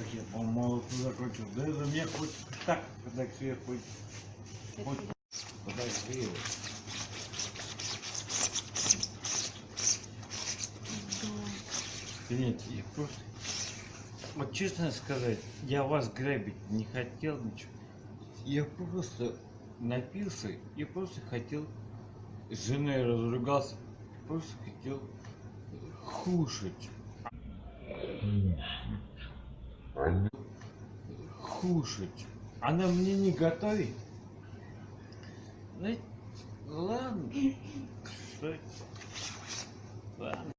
Как я по молоту закончил. Да за меня хоть так подогрей, хоть... Хоть подогрей. Нет, я просто... Вот честно сказать, я вас грабить не хотел ничего. Я просто напился и просто хотел с женой разругался, просто хотел кушать. Кушать. Она мне не готовит. Ну, ладно. Ладно.